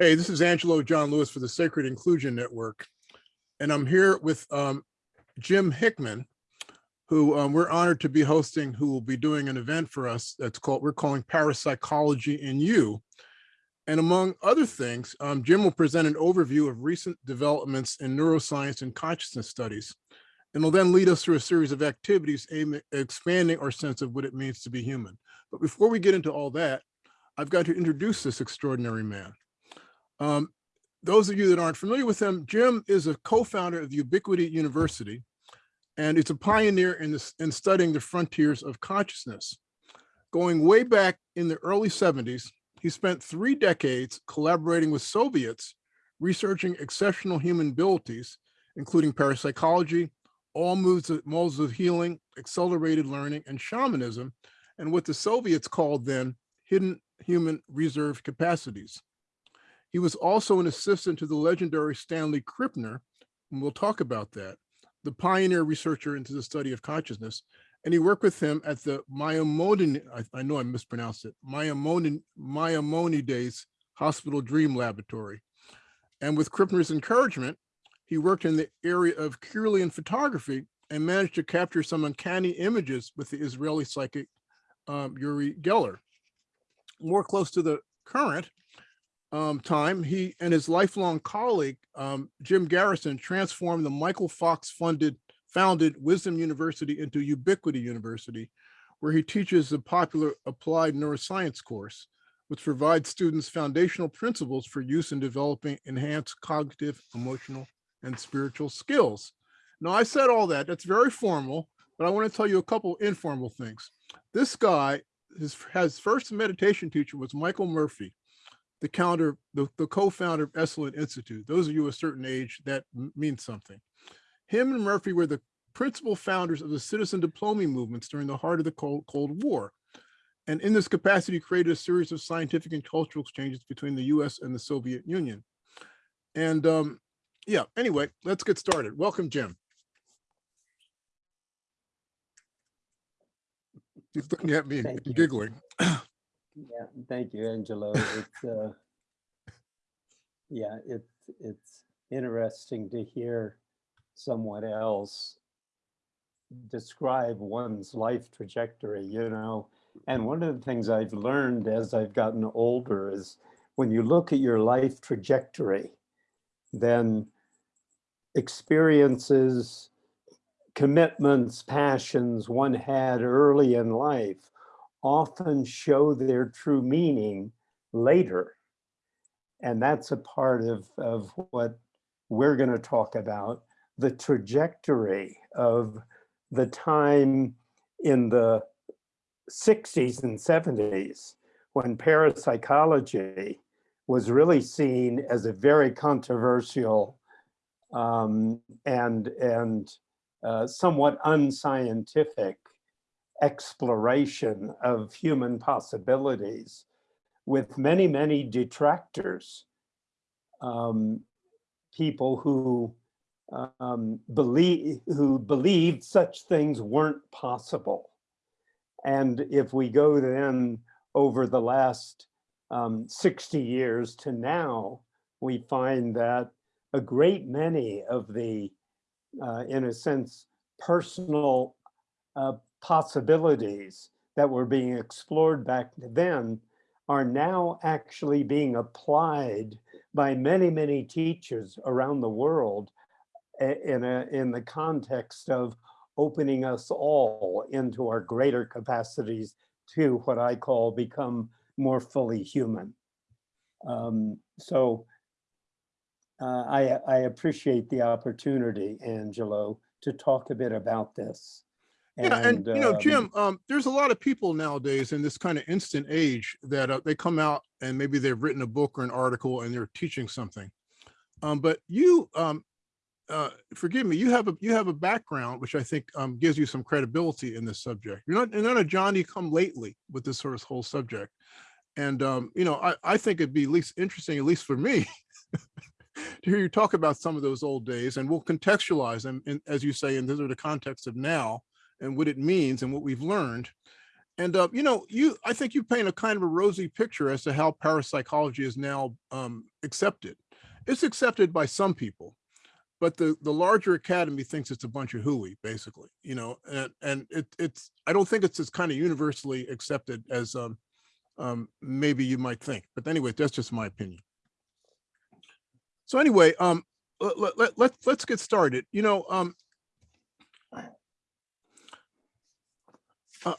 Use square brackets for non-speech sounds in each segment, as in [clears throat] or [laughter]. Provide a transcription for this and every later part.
Hey, this is Angelo John Lewis for the Sacred Inclusion Network. And I'm here with um, Jim Hickman, who um, we're honored to be hosting, who will be doing an event for us that's called, we're calling Parapsychology in You. And among other things, um, Jim will present an overview of recent developments in neuroscience and consciousness studies. And will then lead us through a series of activities aimed at expanding our sense of what it means to be human. But before we get into all that, I've got to introduce this extraordinary man. Um, those of you that aren't familiar with him, Jim is a co-founder of the Ubiquity University, and it's a pioneer in, this, in studying the frontiers of consciousness. Going way back in the early 70s, he spent three decades collaborating with Soviets, researching exceptional human abilities, including parapsychology, all of, modes of healing, accelerated learning, and shamanism, and what the Soviets called then hidden human reserve capacities. He was also an assistant to the legendary Stanley Krippner, and we'll talk about that, the pioneer researcher into the study of consciousness. And he worked with him at the Maimonides, I, I know I mispronounced it, Maimonides Hospital Dream Laboratory. And with Krippner's encouragement, he worked in the area of Kirlian photography and managed to capture some uncanny images with the Israeli psychic um, Uri Geller. More close to the current, um, time, he and his lifelong colleague, um, Jim Garrison, transformed the Michael Fox funded, founded Wisdom University into Ubiquity University, where he teaches the popular applied neuroscience course, which provides students foundational principles for use in developing enhanced cognitive, emotional, and spiritual skills. Now, I said all that, that's very formal, but I want to tell you a couple informal things. This guy, his, his first meditation teacher was Michael Murphy, the counter, the, the co-founder of Esalen Institute. Those of you a certain age, that means something. Him and Murphy were the principal founders of the citizen diplomacy movements during the heart of the Cold, Cold War. And in this capacity, created a series of scientific and cultural exchanges between the US and the Soviet Union. And um, yeah, anyway, let's get started. Welcome, Jim. He's looking at me and giggling. [clears throat] Yeah, thank you, Angelo. It's uh, yeah, it's it's interesting to hear someone else describe one's life trajectory, you know. And one of the things I've learned as I've gotten older is when you look at your life trajectory, then experiences, commitments, passions one had early in life often show their true meaning later. And that's a part of, of what we're going to talk about, the trajectory of the time in the 60s and 70s when parapsychology was really seen as a very controversial um, and, and uh, somewhat unscientific exploration of human possibilities with many, many detractors, um, people who um, believe who believed such things weren't possible. And if we go then over the last um, 60 years to now, we find that a great many of the, uh, in a sense, personal uh, possibilities that were being explored back then are now actually being applied by many, many teachers around the world in, a, in the context of opening us all into our greater capacities to what I call become more fully human. Um, so uh, I, I appreciate the opportunity, Angelo, to talk a bit about this. And, yeah, and you know, um, Jim, um, there's a lot of people nowadays in this kind of instant age that uh, they come out and maybe they've written a book or an article and they're teaching something. Um, but you, um, uh, forgive me, you have a you have a background which I think um, gives you some credibility in this subject. You're not you're not a Johnny come lately with this sort of whole subject. And um, you know, I, I think it'd be at least interesting, at least for me, [laughs] to hear you talk about some of those old days and we'll contextualize them in, as you say, in the context of now and what it means and what we've learned. And, uh, you know, you, I think you paint a kind of a rosy picture as to how parapsychology is now um, accepted. It's accepted by some people, but the, the larger academy thinks it's a bunch of hooey, basically, you know, and, and it, it's, I don't think it's as kind of universally accepted as um, um, maybe you might think. But anyway, that's just my opinion. So anyway, um, let, let, let, let's, let's get started. You know, um, uh,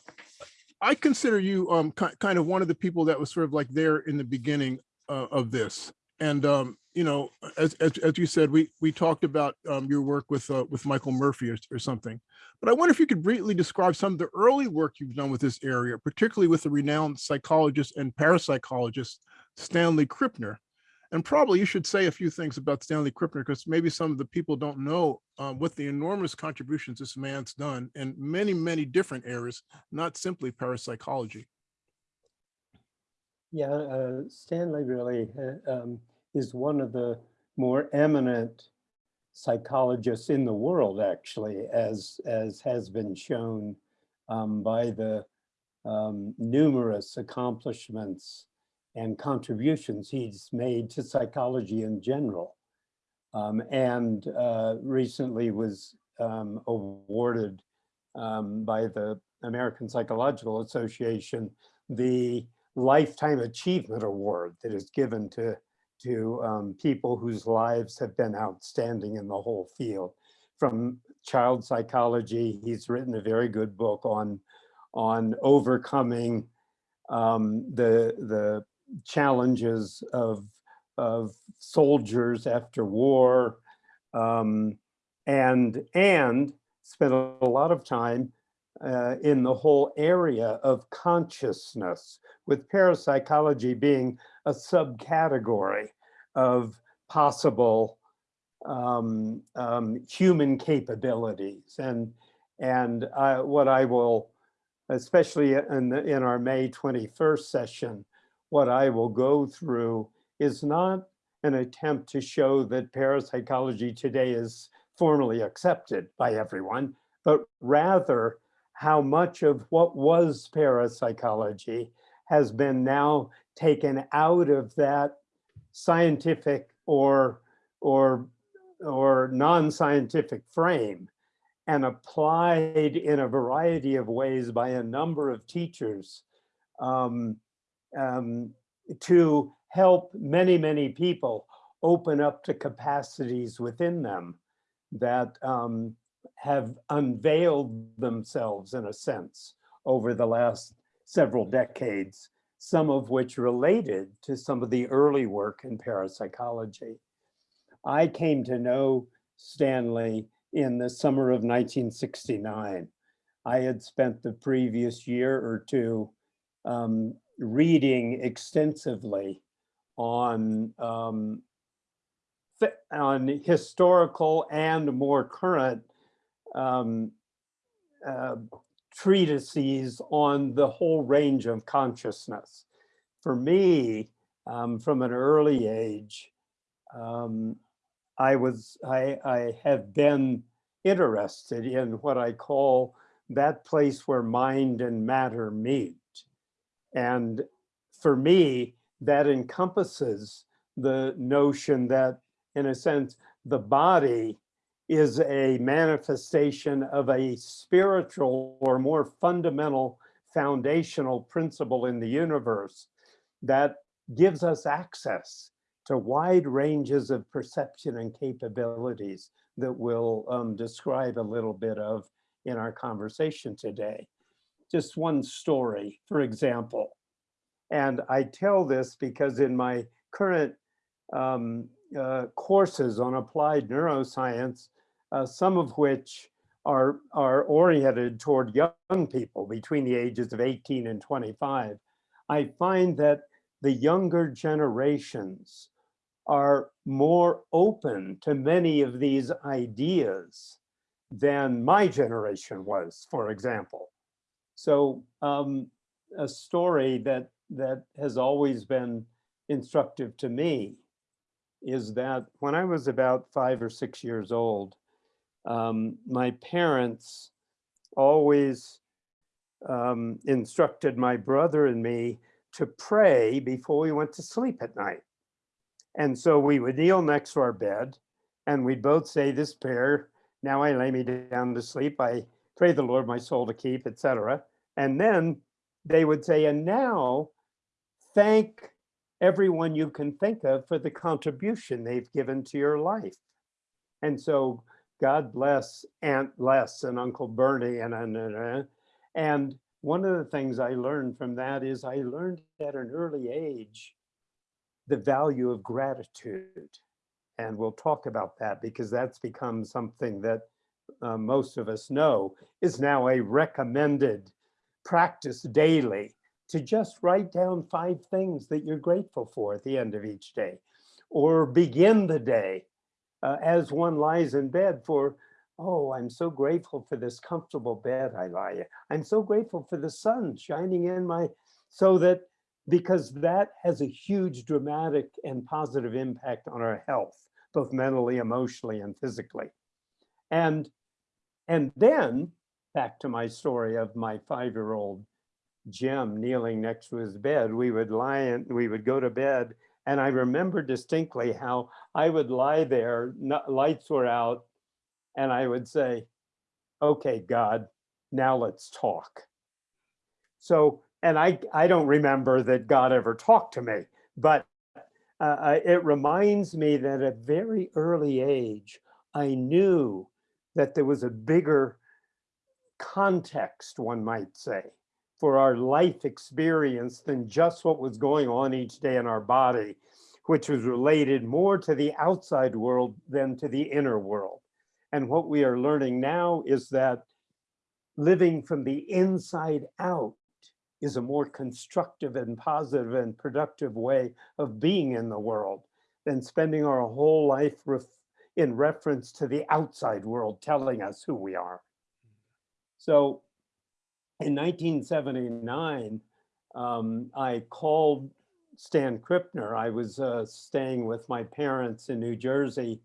I consider you um kind of one of the people that was sort of like there in the beginning uh, of this. And um, you know, as as as you said, we we talked about um your work with uh, with Michael Murphy or, or something. But I wonder if you could briefly describe some of the early work you've done with this area, particularly with the renowned psychologist and parapsychologist Stanley Krippner. And probably you should say a few things about Stanley Krippner because maybe some of the people don't know uh, what the enormous contributions this man's done in many, many different areas, not simply parapsychology. Yeah, uh, Stanley really uh, um, is one of the more eminent psychologists in the world, actually, as as has been shown um, by the um, numerous accomplishments and contributions he's made to psychology in general. Um, and uh, recently was um, awarded um, by the American Psychological Association the Lifetime Achievement Award that is given to, to um, people whose lives have been outstanding in the whole field. From child psychology, he's written a very good book on, on overcoming um, the, the challenges of, of soldiers after war um, and, and spent a lot of time uh, in the whole area of consciousness, with parapsychology being a subcategory of possible um, um, human capabilities. And, and what I will, especially in, the, in our May 21st session, what I will go through is not an attempt to show that parapsychology today is formally accepted by everyone, but rather how much of what was parapsychology has been now taken out of that scientific or or or non-scientific frame and applied in a variety of ways by a number of teachers. Um, um, to help many, many people open up to capacities within them that um, have unveiled themselves in a sense over the last several decades, some of which related to some of the early work in parapsychology. I came to know Stanley in the summer of 1969. I had spent the previous year or two um, reading extensively on um, on historical and more current um, uh, treatises on the whole range of consciousness. For me, um, from an early age, um, I was I, I have been interested in what I call that place where mind and matter meet. And for me, that encompasses the notion that, in a sense, the body is a manifestation of a spiritual or more fundamental foundational principle in the universe that gives us access to wide ranges of perception and capabilities that we'll um, describe a little bit of in our conversation today just one story, for example. And I tell this because in my current um, uh, courses on applied neuroscience, uh, some of which are, are oriented toward young people between the ages of 18 and 25, I find that the younger generations are more open to many of these ideas than my generation was, for example. So um, a story that that has always been instructive to me is that when I was about five or six years old, um, my parents always um, instructed my brother and me to pray before we went to sleep at night. And so we would kneel next to our bed and we'd both say this prayer. Now I lay me down to sleep. I pray the Lord my soul to keep, etc. And then they would say, and now thank everyone you can think of for the contribution they've given to your life. And so God bless Aunt Les and Uncle Bernie and, and, and, and one of the things I learned from that is I learned at an early age the value of gratitude. And we'll talk about that because that's become something that uh, most of us know is now a recommended practice daily to just write down five things that you're grateful for at the end of each day or begin the day uh, as one lies in bed for oh i'm so grateful for this comfortable bed i lie in. i'm so grateful for the sun shining in my so that because that has a huge dramatic and positive impact on our health both mentally emotionally and physically and and then back to my story of my five-year-old Jim kneeling next to his bed, we would lie in, we would go to bed. And I remember distinctly how I would lie there, no- lights were out, and I would say, okay, God, now let's talk. So, and I, I don't remember that God ever talked to me, but uh, uh, it reminds me that at a very early age, I knew that there was a bigger context, one might say, for our life experience than just what was going on each day in our body, which was related more to the outside world than to the inner world. And what we are learning now is that living from the inside out is a more constructive and positive and productive way of being in the world than spending our whole life in reference to the outside world telling us who we are. So in 1979, um, I called Stan Krippner. I was uh, staying with my parents in New Jersey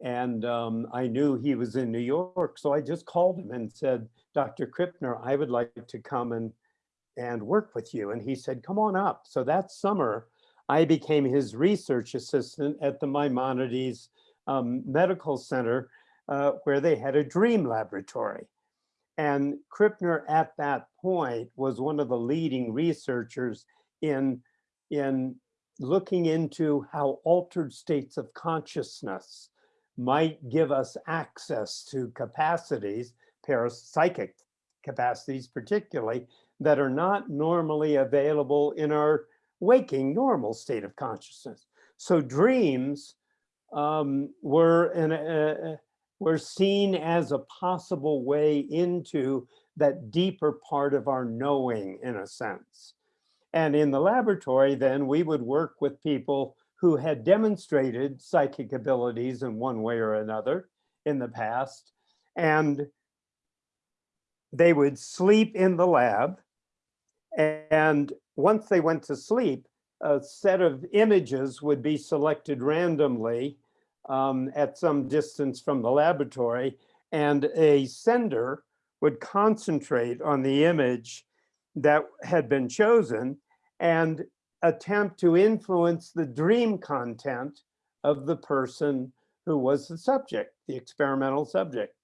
and um, I knew he was in New York. So I just called him and said, Dr. Krippner, I would like to come and, and work with you. And he said, come on up. So that summer, I became his research assistant at the Maimonides um, Medical Center, uh, where they had a dream laboratory. And Krippner at that point was one of the leading researchers in, in looking into how altered states of consciousness might give us access to capacities, parapsychic capacities particularly, that are not normally available in our waking normal state of consciousness. So dreams um, were an, uh, were seen as a possible way into that deeper part of our knowing in a sense. And in the laboratory, then we would work with people who had demonstrated psychic abilities in one way or another in the past. And they would sleep in the lab. And once they went to sleep, a set of images would be selected randomly um, at some distance from the laboratory and a sender would concentrate on the image that had been chosen and attempt to influence the dream content of the person who was the subject, the experimental subject.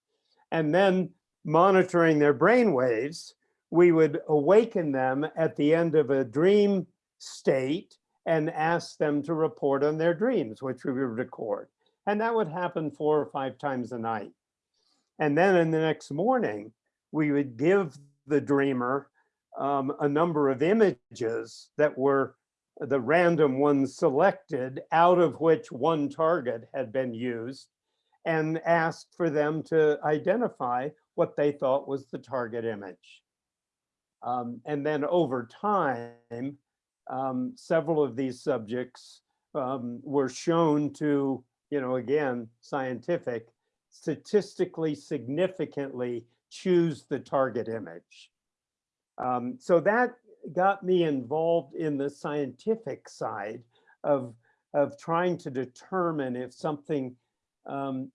And then monitoring their brain waves, we would awaken them at the end of a dream state and ask them to report on their dreams, which we would record. And that would happen four or five times a night. And then in the next morning, we would give the dreamer um, a number of images that were the random ones selected out of which one target had been used and asked for them to identify what they thought was the target image. Um, and then over time, um, several of these subjects um, were shown to you know, again, scientific, statistically significantly choose the target image. Um, so that got me involved in the scientific side of, of trying to determine if something um,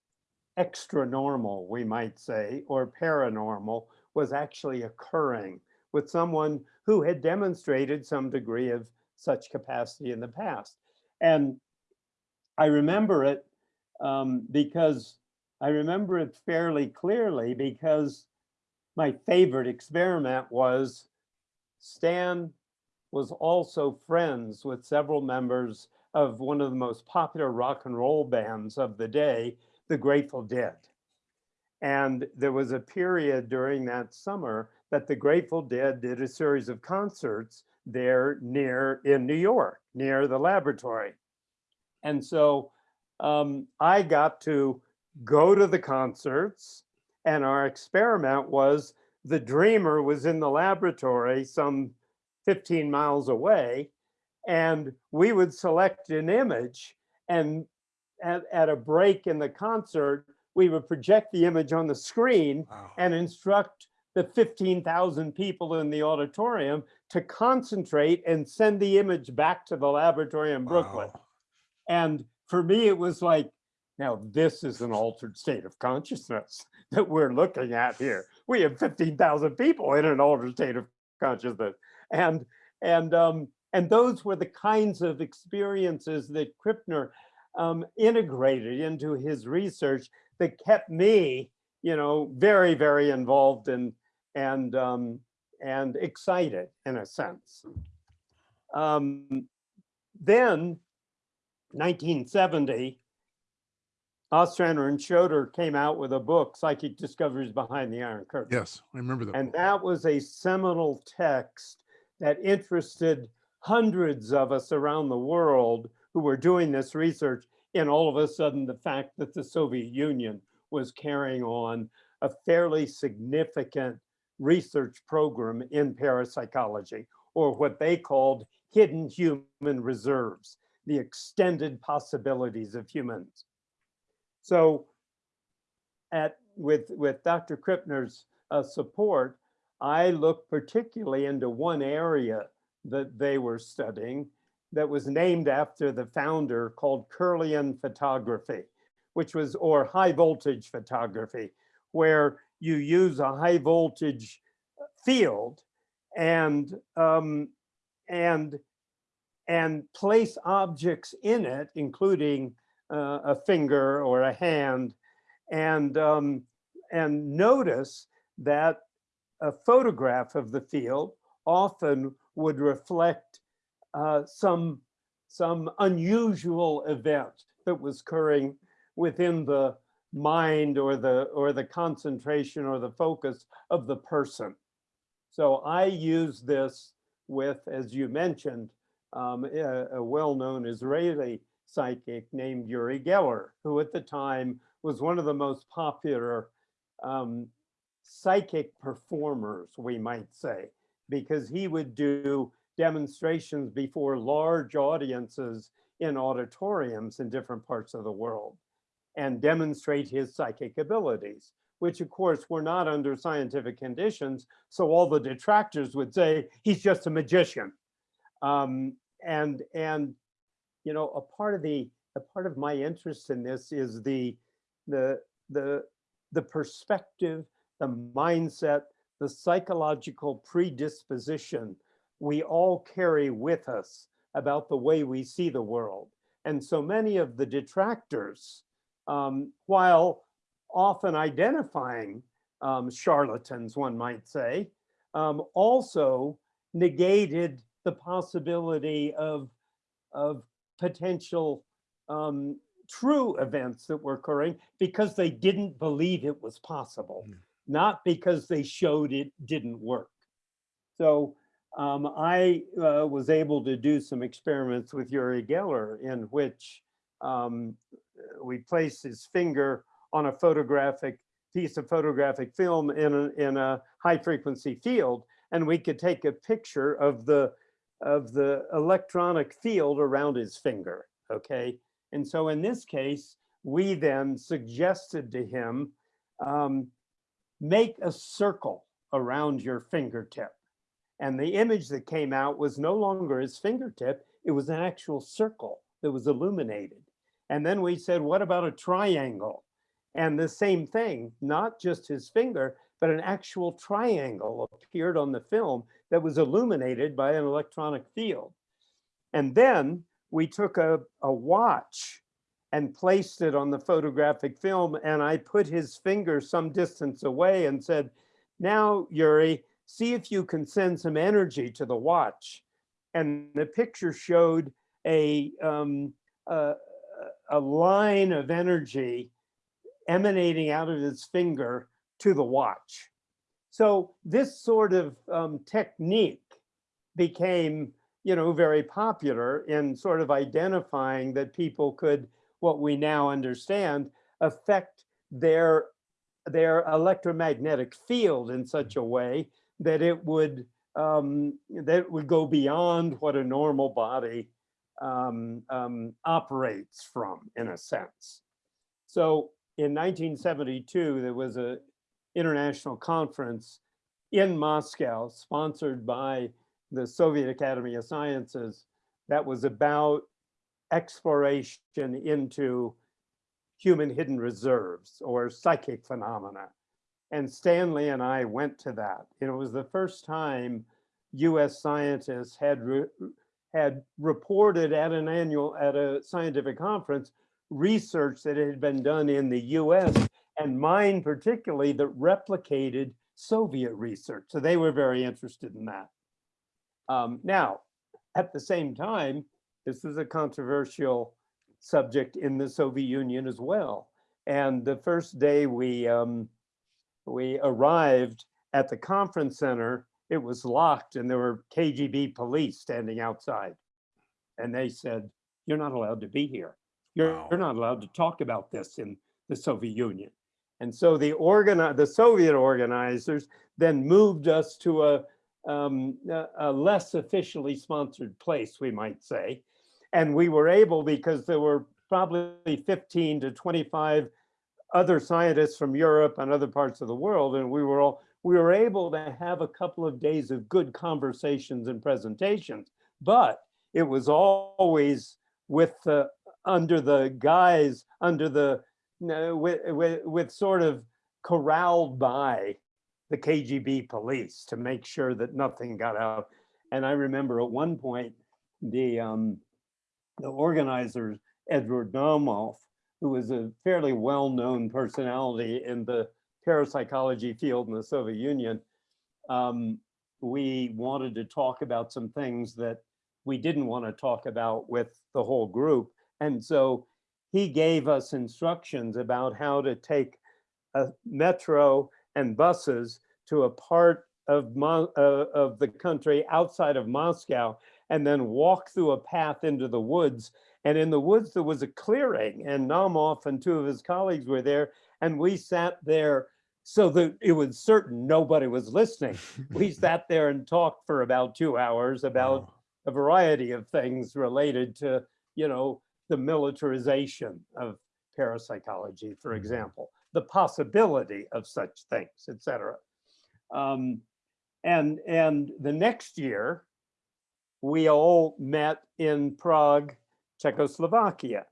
extra normal, we might say, or paranormal was actually occurring with someone who had demonstrated some degree of such capacity in the past. And I remember it um, because I remember it fairly clearly because my favorite experiment was Stan was also friends with several members of one of the most popular rock and roll bands of the day, the Grateful Dead. And there was a period during that summer that the Grateful Dead did a series of concerts there near in New York, near the laboratory. And so um, I got to go to the concerts and our experiment was the dreamer was in the laboratory some 15 miles away and we would select an image and at, at a break in the concert, we would project the image on the screen Wow. and instruct the 15,000 people in the auditorium to concentrate and send the image back to the laboratory in Brooklyn. Wow. And for me, it was like, now this is an altered state of consciousness [laughs] that we're looking at here. We have 15,000 people in an altered state of consciousness. And, and, um, and those were the kinds of experiences that Krippner um, integrated into his research that kept me, you know, very, very involved and, and, um, and excited in a sense. Um, then 1970, Ostrander and Schroeder came out with a book, Psychic Discoveries Behind the Iron Curtain. Yes, I remember that. And that was a seminal text that interested hundreds of us around the world who were doing this research. And all of a sudden, the fact that the Soviet Union was carrying on a fairly significant research program in parapsychology, or what they called hidden human reserves, the extended possibilities of humans. So at with with Dr. Krippner's uh, support, I looked particularly into one area that they were studying that was named after the founder called Kirlian photography, which was or high voltage photography, where you use a high voltage field and um, and and place objects in it, including uh, a finger or a hand, and um, and notice that a photograph of the field often would reflect uh, some some unusual event that was occurring within the mind or the or the concentration or the focus of the person. So I use this with, as you mentioned, um, a, a well-known Israeli psychic named Uri Geller, who at the time was one of the most popular um, psychic performers, we might say, because he would do demonstrations before large audiences in auditoriums in different parts of the world and demonstrate his psychic abilities, which of course were not under scientific conditions. So all the detractors would say, he's just a magician. Um, and, and, you know, a part of the, a part of my interest in this is the, the, the, the perspective, the mindset, the psychological predisposition we all carry with us about the way we see the world. And so many of the detractors, um, while often identifying um, charlatans, one might say, um, also negated the possibility of, of potential um, true events that were occurring because they didn't believe it was possible, Mm. not because they showed it didn't work. So um, I uh, was able to do some experiments with Uri Geller in which um, we placed his finger on a photographic piece of photographic film in a, in a high frequency field, and we could take a picture of the of the electronic field around his finger. Okay, and so in this case, we then suggested to him um, make a circle around your fingertip. And the image that came out was no longer his fingertip, it was an actual circle that was illuminated. And then we said, what about a triangle? And the same thing, not just his finger, but an actual triangle appeared on the film that was illuminated by an electronic field. And then we took a, a watch and placed it on the photographic film and I put his finger some distance away and said, now Uri, see if you can send some energy to the watch. And the picture showed a, um, a, a line of energy emanating out of his finger to the watch. So this sort of um, technique became, you know, very popular in sort of identifying that people could, what we now understand, affect their their electromagnetic field in such a way that it would um, that it would go beyond what a normal body um, um, operates from, in a sense. So in 1972, there was a international conference in Moscow, sponsored by the Soviet Academy of Sciences, that was about exploration into human hidden reserves or psychic phenomena. And Stanley and I went to that. And it was the first time US scientists had, re had reported at an annual, at a scientific conference, research that had been done in the US and mine particularly that replicated Soviet research. So they were very interested in that. Um, now, at the same time, this was a controversial subject in the Soviet Union as well. And the first day we, um, we arrived at the conference center, it was locked and there were KGB police standing outside. And they said, you're not allowed to be here. You're, Wow. you're not allowed to talk about this in the Soviet Union. And so the organi the Soviet organizers then moved us to a, um, a, a less officially sponsored place, we might say. And we were able, because there were probably 15 to 25 other scientists from Europe and other parts of the world, and we were all, we were able to have a couple of days of good conversations and presentations. But it was always with the, under the guise, under the, with, with, with sort of corralled by the KGB police to make sure that nothing got out. And I remember at one point, the, um, the organizers, Edward Naumov, who was a fairly well-known personality in the parapsychology field in the Soviet Union, um, we wanted to talk about some things that we didn't want to talk about with the whole group. And so he gave us instructions about how to take a metro and buses to a part of, Mo uh, of the country outside of Moscow and then walk through a path into the woods. And in the woods, there was a clearing and Naumov and two of his colleagues were there. And we sat there so that it was certain nobody was listening. [laughs] We sat there and talked for about two hours about Wow. a variety of things related to, you know, the militarization of parapsychology, for Mhm. example, the possibility of such things, et cetera. Um, and, and the next year, we all met in Prague, Czechoslovakia.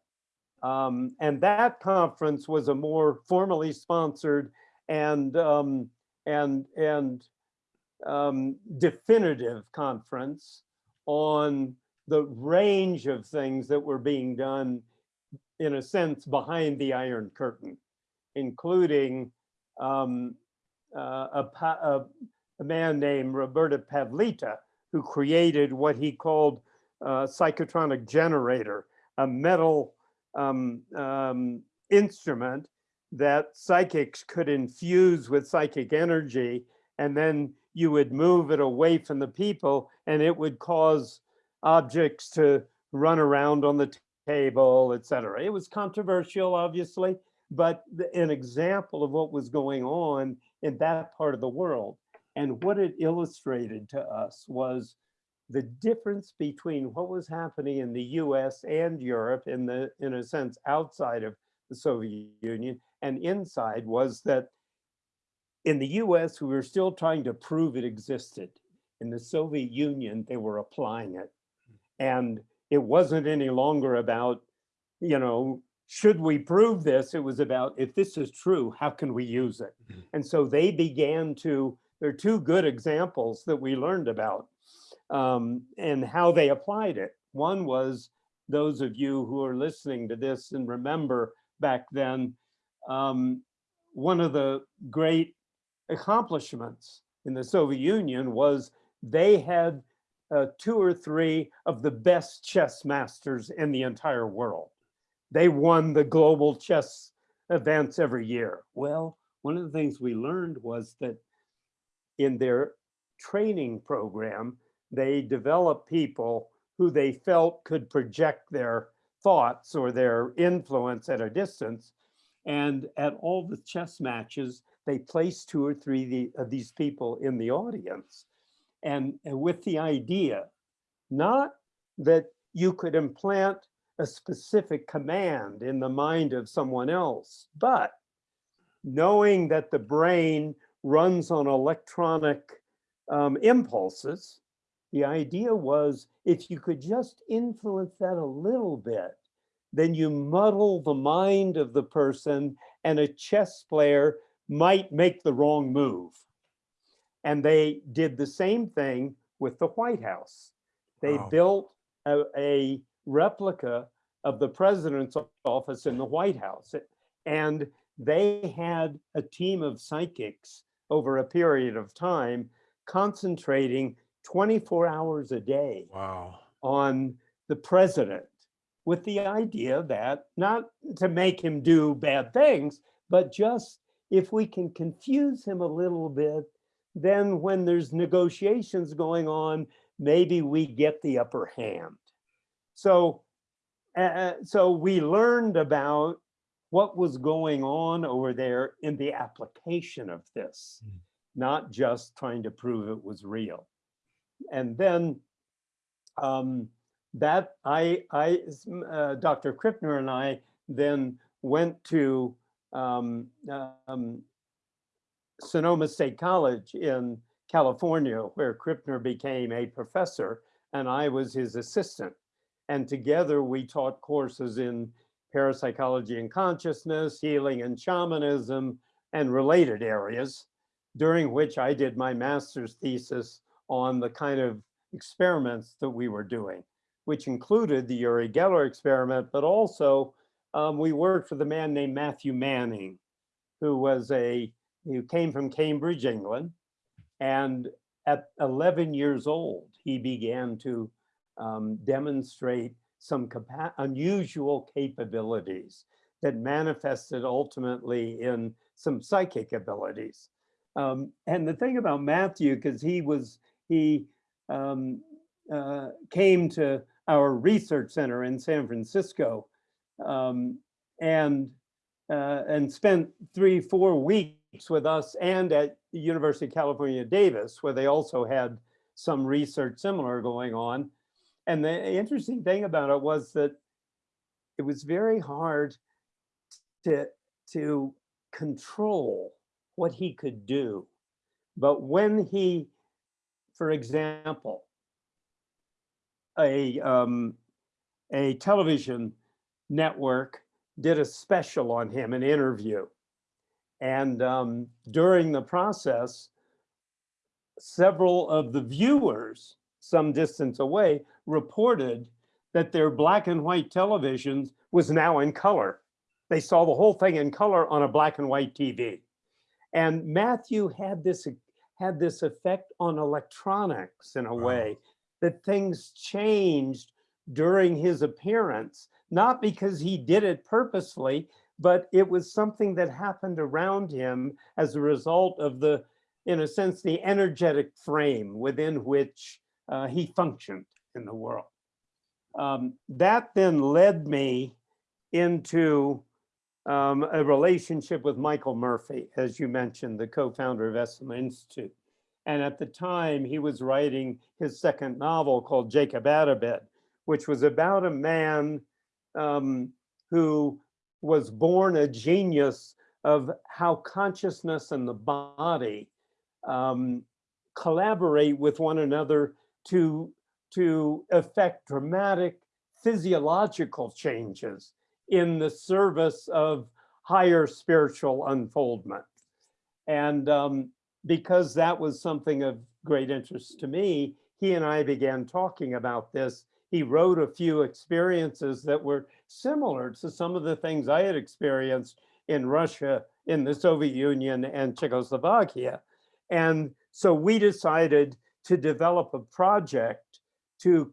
Um, and that conference was a more formally sponsored and, um, and, and um, definitive conference on the range of things that were being done, in a sense, behind the Iron Curtain, including um, uh, a, a, a man named Roberta Pavlita, who created what he called a psychotronic generator, a metal um, um, instrument that psychics could infuse with psychic energy, and then you would move it away from the people, and it would cause objects to run around on the table, et cetera. It was controversial, obviously, but an example of what was going on in that part of the world. And what it illustrated to us was the difference between what was happening in the US and Europe in the, in a sense, outside of the Soviet Union and inside was that in the US, we were still trying to prove it existed. In the Soviet Union, they were applying it. And it wasn't any longer about, you know, should we prove this? It was about if this is true, how can we use it? Mhm. And so they began to, there are two good examples that we learned about um, and how they applied it. One was those of you who are listening to this and remember back then, um, one of the great accomplishments in the Soviet Union was they had uh, two or three of the best chess masters in the entire world. They won the global chess events every year. Well, one of the things we learned was that in their training program, they developed people who they felt could project their thoughts or their influence at a distance. And at all the chess matches, they placed two or three the- of these people in the audience. And, and with the idea, not that you could implant a specific command in the mind of someone else, but knowing that the brain runs on electronic um, impulses, the idea was if you could just influence that a little bit, then you muddle the mind of the person and a chess player might make the wrong move. And they did the same thing with the White House. They Wow. built a, a replica of the president's office in the White House. And they had a team of psychics over a period of time concentrating 24 hours a day Wow. on the president with the idea that not to make him do bad things, but just if we can confuse him a little bit, then when there's negotiations going on, maybe we get the upper hand. So, uh, so we learned about what was going on over there in the application of this, Mm. not just trying to prove it was real. And then um, that I, I, uh, Dr. Krippner and I then went to um, um, Sonoma State College in California, where Krippner became a professor and I was his assistant. And together we taught courses in parapsychology and consciousness, healing and shamanism, and related areas, during which I did my master's thesis on the kind of experiments that we were doing, which included the Uri Geller experiment, but also um, we worked with a man named Matthew Manning, who was a, who came from Cambridge, England. And at 11 years old, he began to um, demonstrate some unusual capabilities that manifested ultimately in some psychic abilities. Um, and the thing about Matthew, because he was, he um, uh, came to our research center in San Francisco um, and uh, and spent three, four weeks with us and at the University of California, Davis, where they also had some research similar going on. And the interesting thing about it was that it was very hard to, to control what he could do. But when he, for example, a, um, a television network did a special on him, an interview. And um, during the process, several of the viewers, some distance away, reported that their black and white televisions was now in color. They saw the whole thing in color on a black and white TV. And Matthew had this, had this effect on electronics in a way that things changed during his appearance, not because he did it purposefully, but it was something that happened around him as a result of the, in a sense, the energetic frame within which uh, he functioned in the world. Um, that then led me into um, a relationship with Michael Murphy, as you mentioned, the co-founder of Esalen Institute. And at the time, he was writing his second novel called Jacob Atabet, which was about a man um, who was born a genius of how consciousness and the body um, collaborate with one another to, to affect dramatic physiological changes in the service of higher spiritual unfoldment. And um, because that was something of great interest to me, he and I began talking about this. He wrote a few experiences that were similar to some of the things I had experienced in Russia, in the Soviet Union and Czechoslovakia. And so we decided to develop a project to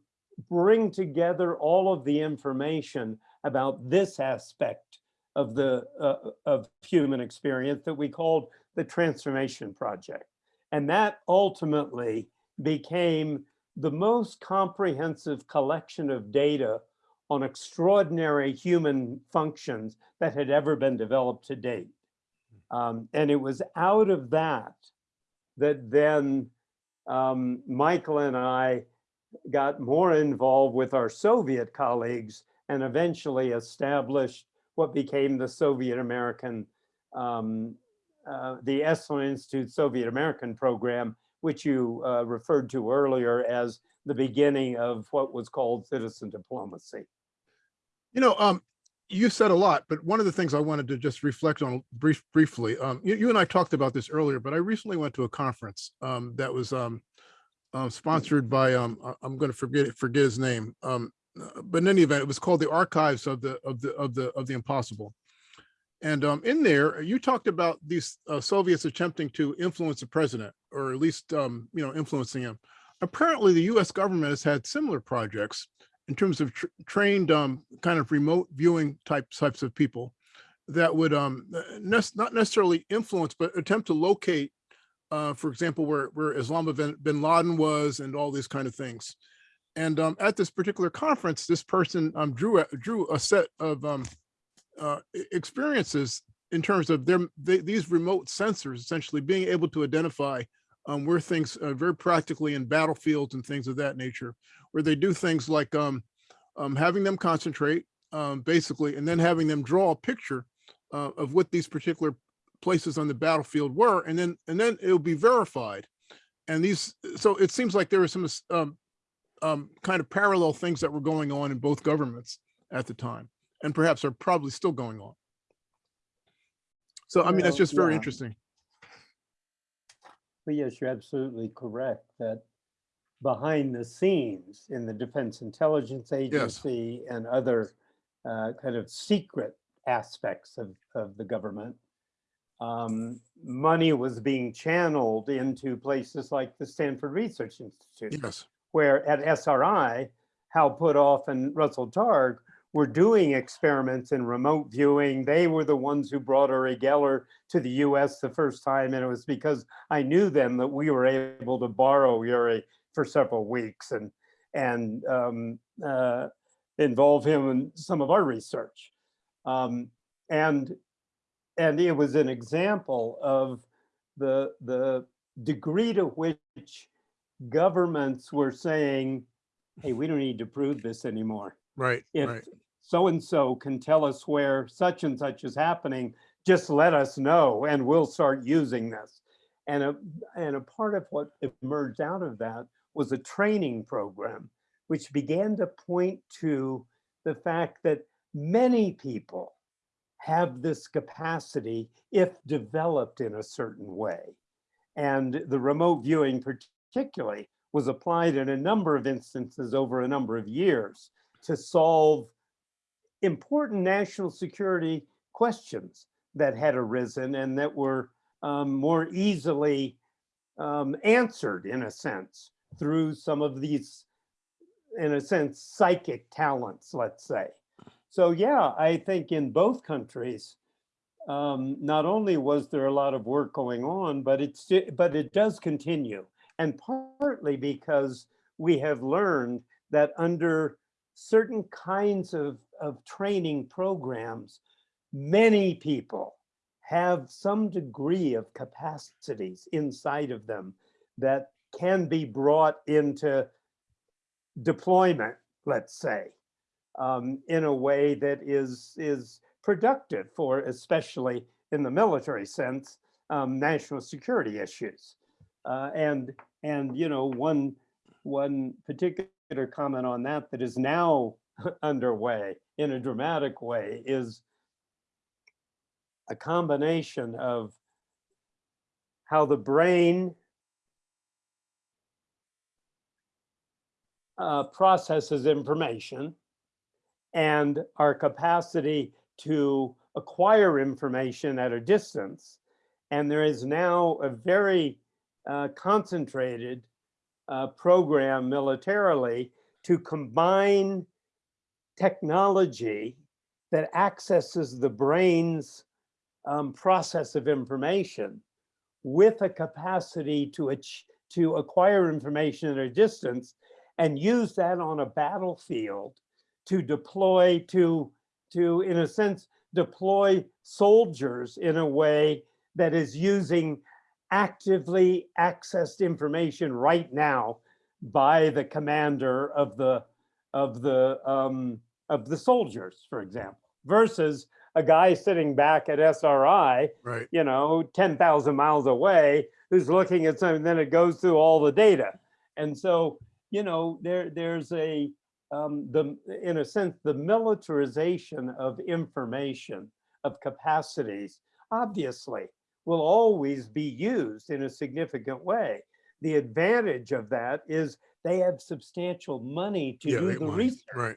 bring together all of the information about this aspect of the uh, of human experience that we called the transformation project. And that ultimately became the most comprehensive collection of data on extraordinary human functions that had ever been developed to date. Um, and it was out of that that then um, Michael and I got more involved with our Soviet colleagues and eventually established what became the Soviet American, um, uh, the Esalen Institute Soviet American program, which you uh, referred to earlier as the beginning of what was called citizen diplomacy. You know, um, you said a lot, but one of the things I wanted to just reflect on brief, briefly, um, you, you and I talked about this earlier, but I recently went to a conference um, that was um, uh, sponsored by, um, I'm going to forget, forget his name. Um, but in any event, it was called the Archives of the, of the, of the, of the Impossible. And um, in there, you talked about these uh, Soviets attempting to influence the president, or at least, um, you know, influencing him. Apparently, the US government has had similar projects in terms of tr- trained um, kind of remote viewing type types of people that would um, nec- not necessarily influence, but attempt to locate, uh, for example, where, where Osama bin, Laden was and all these kind of things. And um, at this particular conference, this person um, drew, a, drew a set of uh, experiences in terms of their, they, these remote sensors essentially being able to identify um, where things uh, very practically in battlefields and things of that nature, where they do things like um, um, having them concentrate um, basically, and then having them draw a picture uh, of what these particular places on the battlefield were, and then and then it'll be verified. And these, so it seems like there were some um, um, kind of parallel things that were going on in both governments at the time, and perhaps are probably still going on. So I mean, that's just very yeah. interesting. But yes, you're absolutely correct that behind the scenes in the Defense Intelligence Agency and other uh, kind of secret aspects of, of the government, um, money was being channeled into places like the Stanford Research Institute Yes. where at SRI, Hal Puthoff and Russell Targ were doing experiments in remote viewing. They were the ones who brought Uri Geller to the US the first time. And it was because I knew them that we were able to borrow Uri for several weeks and, and um, uh, involve him in some of our research. Um, and, and it was an example of the, the degree to which governments were saying, hey, we don't need to prove this anymore. Right. If right. so-and-so can tell us where such and such is happening, just let us know and we'll start using this. And a, and a part of what emerged out of that was a training program, which began to point to the fact that many people have this capacity if developed in a certain way. And the remote viewing particularly was applied in a number of instances over a number of years to solve important national security questions that had arisen and that were um, more easily um, answered in a sense through some of these, in a sense, psychic talents, let's say. So yeah, I think in both countries, um, not only was there a lot of work going on, but it's but it does continue, and partly because we have learned that under certain kinds of, of training programs, many people have some degree of capacities inside of them that can be brought into deployment, let's say, um, in a way that is, is productive for, especially in the military sense, um, national security issues. Uh, and, and, you know, one, one particular comment on that that is now [laughs] underway in a dramatic way is a combination of how the brain uh, processes information and our capacity to acquire information at a distance. And there is now a very uh, concentrated uh, program militarily to combine technology that accesses the brain's um, process of information with a capacity to, to acquire information at a distance and use that on a battlefield to deploy to, to, in a sense, deploy soldiers in a way that is using actively accessed information right now by the commander of the of the um, of the soldiers, for example, versus a guy sitting back at SRI, Right. you know, 10,000 miles away, who's looking at something, then it goes through all the data. And so, you know, there there's a um, the in a sense the militarization of information of capacities obviously will always be used in a significant way. The advantage of that is they have substantial money to Yeah, do the research. Right.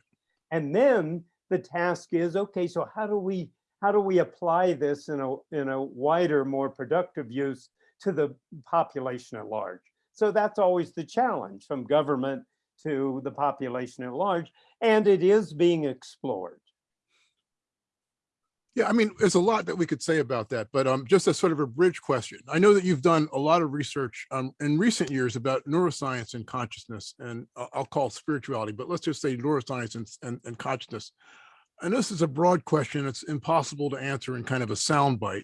And then the task is, okay, so how do we, how do we apply this in a, in a wider, more productive use to the population at large? So that's always the challenge from government to the population at large, and it is being explored. Yeah, I mean, there's a lot that we could say about that, but um, just as sort of a bridge question. I know that you've done a lot of research um, in recent years about neuroscience and consciousness, and I- I'll call it spirituality, but let's just say neuroscience and, and, and consciousness. And this is a broad question. It's impossible to answer in kind of a soundbite.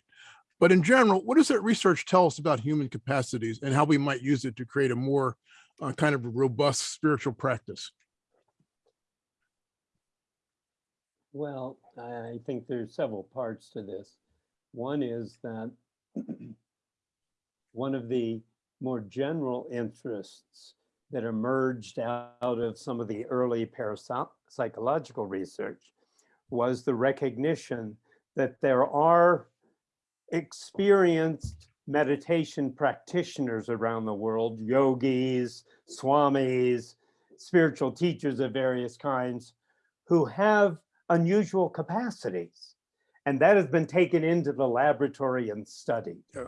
But in general, what does that research tell us about human capacities and how we might use it to create a more uh, kind of robust spiritual practice? Well, I think there's several parts to this. One is that one of the more general interests that emerged out of some of the early parapsychological research was the recognition that there are experienced meditation practitioners around the world, yogis, swamis, spiritual teachers of various kinds, who have unusual capacities. And that has been taken into the laboratory and studied Yeah.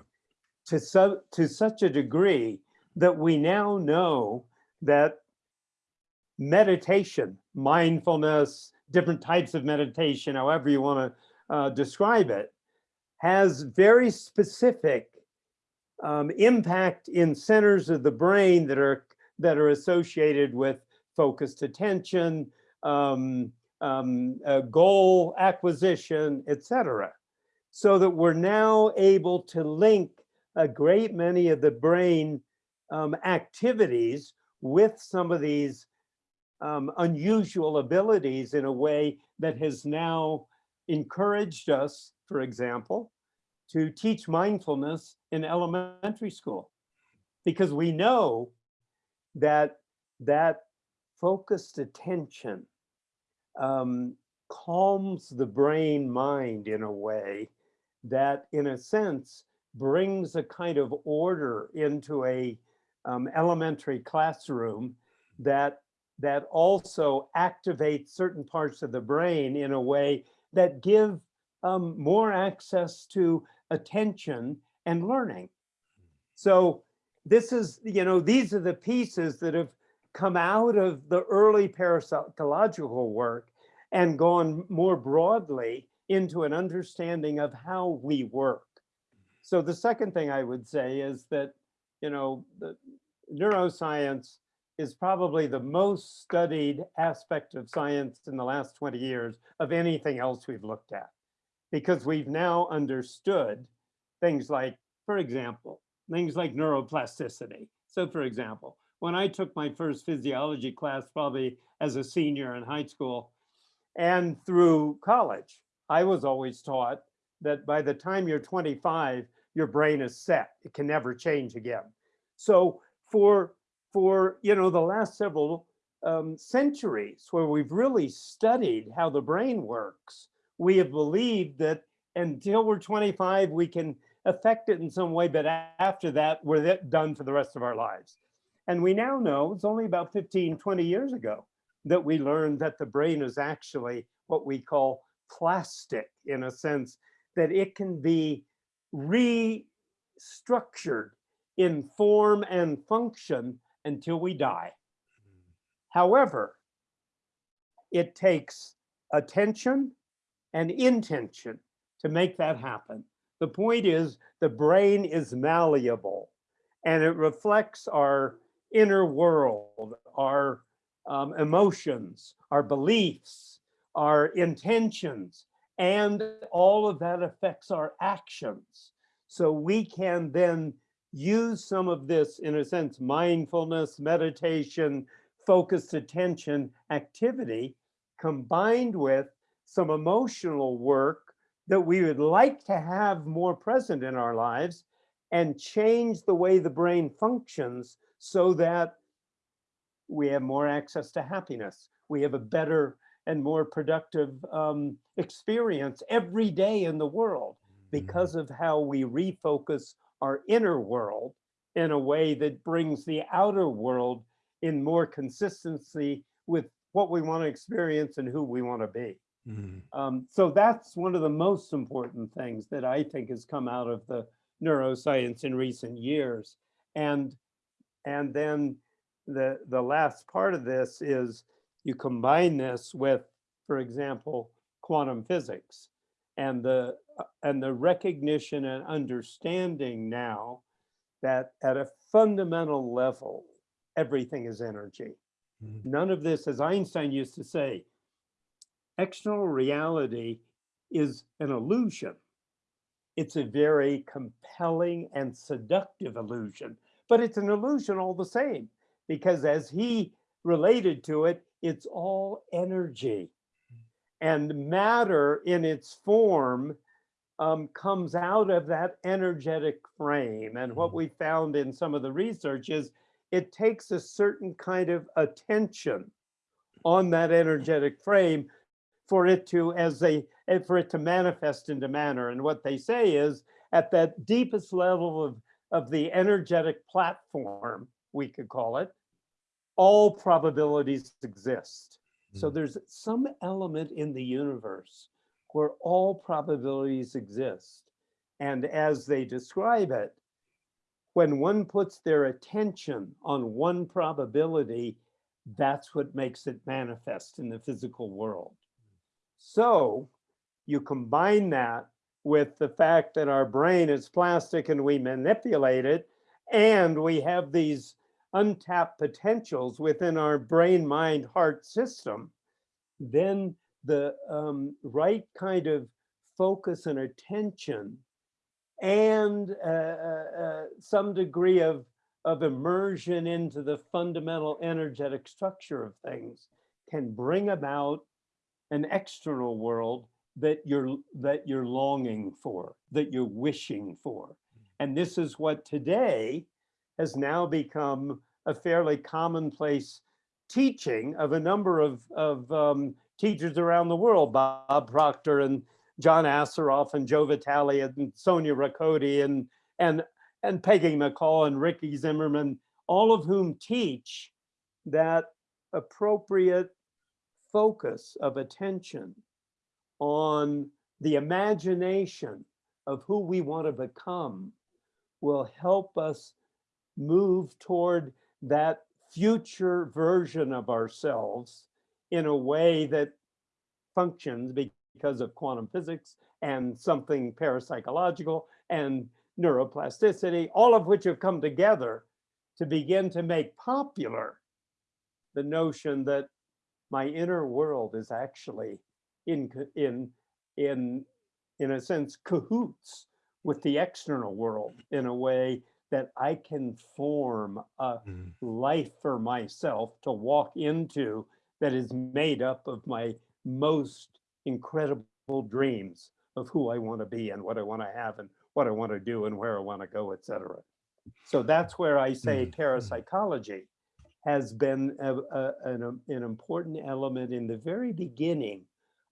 to, so, to such a degree that we now know that meditation, mindfulness, different types of meditation, however you want to uh, describe it, has very specific um, impact in centers of the brain that are that are associated with focused attention, um, um, uh, goal acquisition, etc. So that we're now able to link a great many of the brain um, activities with some of these um, unusual abilities in a way that has now encouraged us, for example, to teach mindfulness in elementary school. Because we know that that focused attention um, calms the brain mind in a way that, in a sense, brings a kind of order into a um, elementary classroom that that also activates certain parts of the brain in a way that give um, more access to attention and learning. So this is, you know, these are the pieces that have come out of the early parapsychological work and gone more broadly into an understanding of how we work. Mm-hmm. So the second thing I would say is that, you know, the neuroscience is probably the most studied aspect of science in the last 20 years of anything else we've looked at. Because we've now understood things like, for example, things like neuroplasticity. So for example, when I took my first physiology class, probably as a senior in high school and through college, I was always taught that by the time you're 25, your brain is set. It can never change again. So for, for you know, the last several um, centuries where we've really studied how the brain works, we have believed that until we're 25, we can affect it in some way, but after that, we're done for the rest of our lives. And we now know it's only about 15, 20 years ago that we learned that the brain is actually what we call plastic in a sense that it can be restructured in form and function until we die. Mm-hmm. However, it takes attention and intention to make that happen. The point is the brain is malleable and it reflects our inner world, our um, emotions, our beliefs, our intentions, and all of that affects our actions. So we can then use some of this, in a sense, mindfulness, meditation, focused attention activity combined with some emotional work that we would like to have more present in our lives and change the way the brain functions so that we have more access to happiness. We have a better and more productive um, experience every day in the world because of how we refocus our inner world in a way that brings the outer world in more consistency with what we want to experience and who we want to be. Mhm. Um, so that's one of the most important things that I think has come out of the neuroscience in recent years. And and then the the last part of this is you combine this with, for example, quantum physics and the and the recognition and understanding now that at a fundamental level, everything is energy. Mhm. None of this, as Einstein used to say, external reality is an illusion. It's a very compelling and seductive illusion, but it's an illusion all the same, because as he related to it, it's all energy. And matter in its form um, comes out of that energetic frame. And what Mhm. we found in some of the research is it takes a certain kind of attention on that energetic frame for it to as they eh, for it to manifest into manner and what they say is at that deepest level of of the energetic platform we could call it all probabilities exist. So Mm. there's some element in the universe where all probabilities exist. And as they describe it when one puts their attention on one probability that's what makes it manifest in the physical world. So you combine that with the fact that our brain is plastic and we manipulate it, and we have these untapped potentials within our brain, mind, heart system, then the um, right kind of focus and attention and uh, uh, uh, some degree of, of immersion into the fundamental energetic structure of things can bring about an external world that you're that you're longing for, that you're wishing for. And this is what today has now become a fairly commonplace teaching of a number of, of um, teachers around the world, Bob Proctor and John Assaraf and Joe Vitale and Sonia Ricotti and, and, and Peggy McColl and Ricky Zimmerman, all of whom teach that appropriate focus of attention on the imagination of who we want to become will help us move toward that future version of ourselves in a way that functions because of quantum physics and something parapsychological and neuroplasticity, all of which have come together to begin to make popular the notion that my inner world is actually in in in in a sense cahoots with the external world in a way that I can form a Mhm. life for myself to walk into that is made up of my most incredible dreams of who I want to be and what I want to have and what I want to do and where I want to go, etc. So that's where I say Mhm. parapsychology has been a, a- an, an important element in the very beginning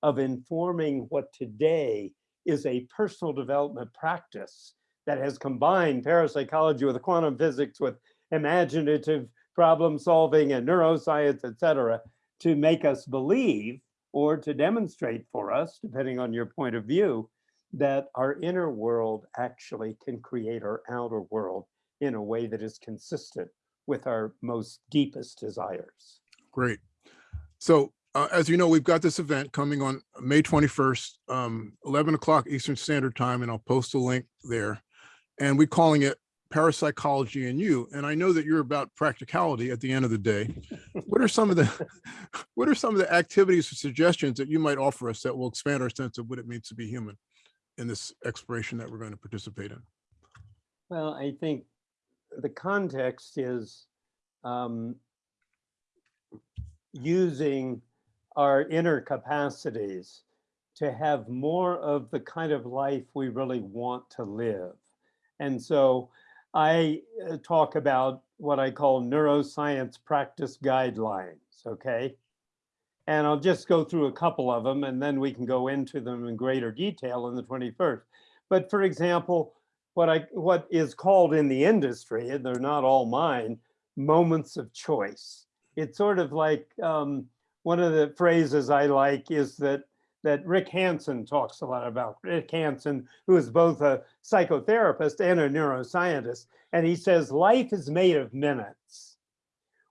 of informing what today is a personal development practice that has combined parapsychology with quantum physics with imaginative problem solving and neuroscience, et cetera, to make us believe or to demonstrate for us, depending on your point of view, that our inner world actually can create our outer world in a way that is consistent with our most deepest desires. Great. So uh, as you know, we've got this event coming on May 21st, um, 11 o'clock Eastern Standard Time, and I'll post a link there. And we're calling it Parapsychology and You. And I know that you're about practicality at the end of the day. What are some of the [laughs] what are some of the activities or suggestions that you might offer us that will expand our sense of what it means to be human in this exploration that we're going to participate in? Well, I think the context is um, using our inner capacities to have more of the kind of life we really want to live. And so I uh, talk about what I call neuroscience practice guidelines, okay? And I'll just go through a couple of them and then we can go into them in greater detail in the 21st. But for example, what I what is called in the industry, and they're not all mine, moments of choice. It's sort of like um, one of the phrases I like is that that Rick Hanson talks a lot about. Rick Hanson, who is both a psychotherapist and a neuroscientist, and he says life is made of minutes.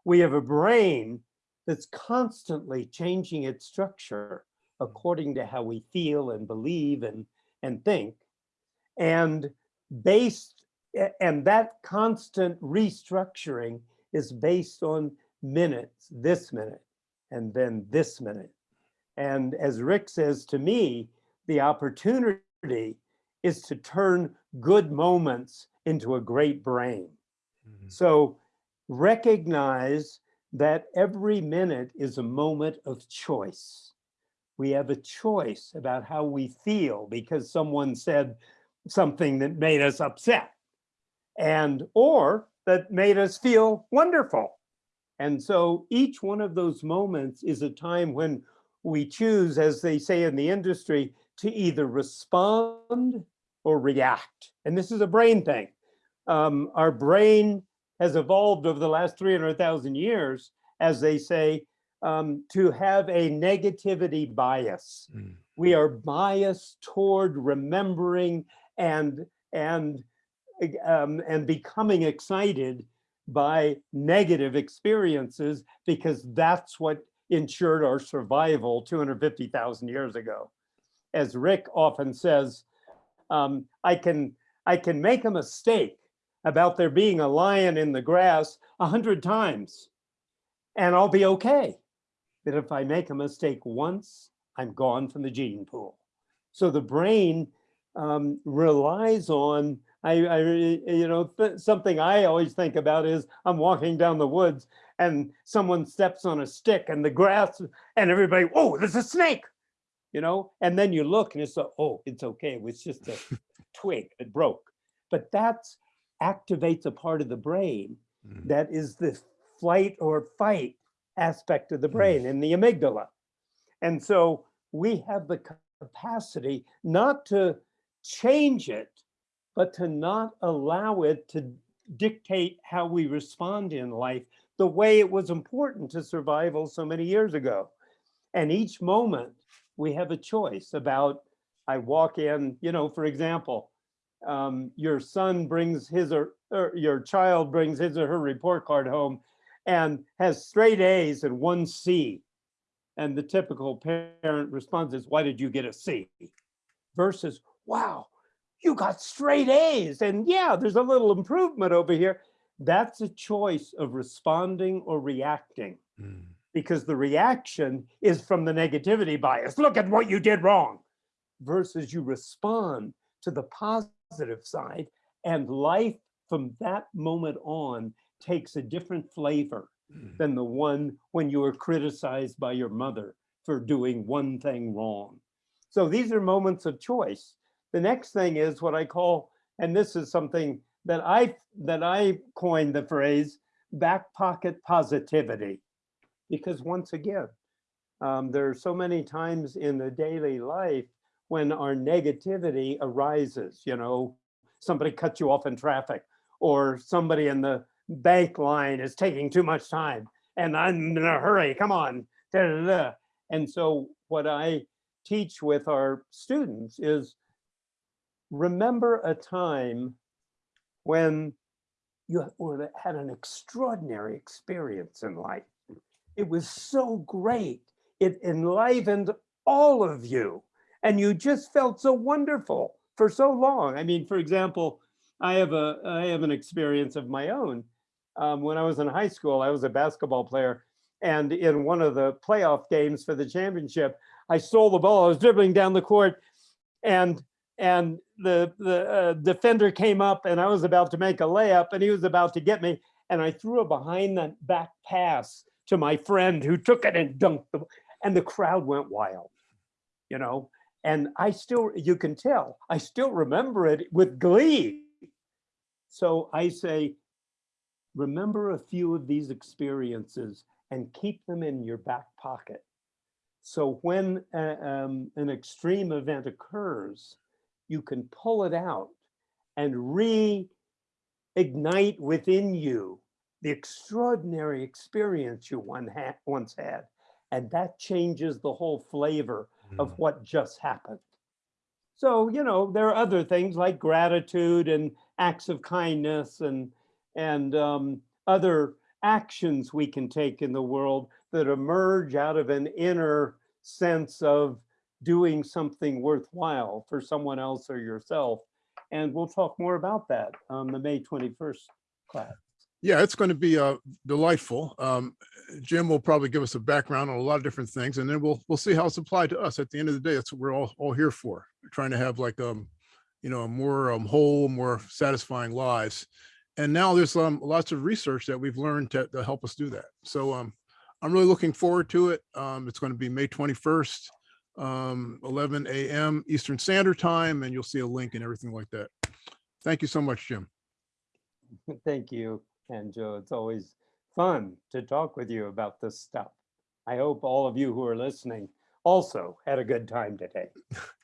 We have a brain that's constantly changing its structure according to how we feel and believe and and think, and based and that constant restructuring is based on minutes, this minute, and then this minute. And as Rick says to me, the opportunity is to turn good moments into a great brain. Mhm. So recognize that every minute is a moment of choice. We have a choice about how we feel because someone said something that made us upset and or that made us feel wonderful. And so each one of those moments is a time when we choose, as they say in the industry, to either respond or react. And this is a brain thing. Um, our brain has evolved over the last 300,000 years, as they say, um, to have a negativity bias. Mm. We are biased toward remembering and and um, and becoming excited by negative experiences because that's what ensured our survival 250,000 years ago. As Rick often says, um, I can I can make a mistake about there being a lion in the grass a hundred times and I'll be okay. But if I make a mistake once, I'm gone from the gene pool. So the brain um, relies on, I, I you know, th something I always think about is I'm walking down the woods and someone steps on a stick and the grass and everybody, oh, there's a snake, you know? And then you look and it's, a, oh, it's okay. It was just a [laughs] twig that broke. But that activates a part of the brain Mhm. that is the flight or fight aspect of the brain in the amygdala. And so we have the capacity not to change it, but to not allow it to dictate how we respond in life the way it was important to survival so many years ago. And each moment we have a choice about, I walk in, you know, for example, um, your son brings his or, or your child brings his or her report card home and has straight A's and one C. And the typical parent response is, why did you get a C? Versus, wow, you got straight A's. And yeah, there's a little improvement over here. That's a choice of responding or reacting Mm. because the reaction is from the negativity bias. Look at what you did wrong versus you respond to the positive side and life from that moment on takes a different flavor Mm. than the one when you were criticized by your mother for doing one thing wrong. So these are moments of choice. The next thing is what I call, and this is something that I that I coined the phrase, back pocket positivity. Because once again, um, there are so many times in the daily life when our negativity arises, you know, somebody cuts you off in traffic or somebody in the bank line is taking too much time and I'm in a hurry, come on. da, da, da. And so what I teach with our students is remember a time when you had an extraordinary experience in life. It was so great. It enlivened all of you and you just felt so wonderful for so long. I mean, for example, I have a I have an experience of my own. Um, when I was in high school, I was a basketball player, and in one of the playoff games for the championship, I stole the ball. I was dribbling down the court, and and the the uh, defender came up, and I was about to make a layup, and he was about to get me, and I threw a behind the back pass to my friend who took it and dunked the, and the crowd went wild, you know. And I still, you can tell, I still remember it with glee. So I say, remember a few of these experiences and keep them in your back pocket. So when uh, um, an extreme event occurs, you can pull it out and reignite within you the extraordinary experience you one ha once had. And that changes the whole flavor of what just happened. So, you know, there are other things like gratitude and acts of kindness and, and um, other actions we can take in the world that emerge out of an inner sense of doing something worthwhile for someone else or yourself. And we'll talk more about that on the May 21st class. Yeah, it's going to be uh, delightful. Um, Jim will probably give us a background on a lot of different things, and then we'll we'll see how it's applied to us. At the end of the day, that's what we're all all here for. We're trying to have like um, you know, a more um, whole, more satisfying lives. And now there's um lots of research that we've learned to, to help us do that. So um, I'm really looking forward to it. Um, it's going to be May 21st, um, 11 a.m. Eastern Standard Time, and you'll see a link and everything like that. Thank you so much, Jim. [laughs] Thank you, and Joe. It's always fun to talk with you about this stuff. I hope all of you who are listening also had a good time today. [laughs]